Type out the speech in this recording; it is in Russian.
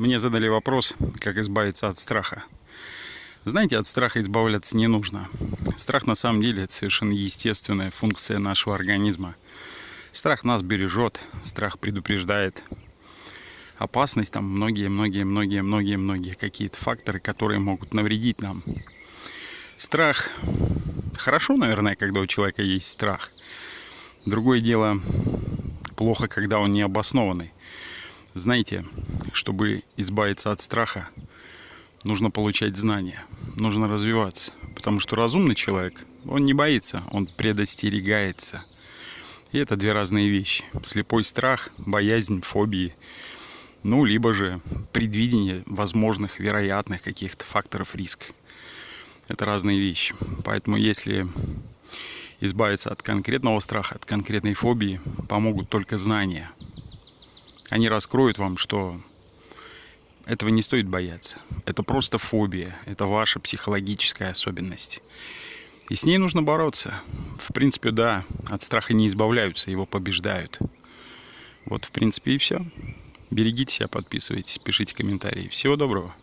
Мне задали вопрос, как избавиться от страха. Знаете, от страха избавляться не нужно. Страх на самом деле это совершенно естественная функция нашего организма. Страх нас бережет, страх предупреждает. Опасность там многие, многие, многие, многие, многие какие-то факторы, которые могут навредить нам. Страх. Хорошо, наверное, когда у человека есть страх. Другое дело, плохо, когда он не обоснованный. Знаете, чтобы избавиться от страха, нужно получать знания, нужно развиваться. Потому что разумный человек, он не боится, он предостерегается. И это две разные вещи. Слепой страх, боязнь, фобии. Ну, либо же предвидение возможных, вероятных каких-то факторов риска. Это разные вещи. Поэтому если избавиться от конкретного страха, от конкретной фобии, помогут только знания – они раскроют вам, что этого не стоит бояться. Это просто фобия, это ваша психологическая особенность. И с ней нужно бороться. В принципе, да, от страха не избавляются, его побеждают. Вот, в принципе, и все. Берегите себя, подписывайтесь, пишите комментарии. Всего доброго.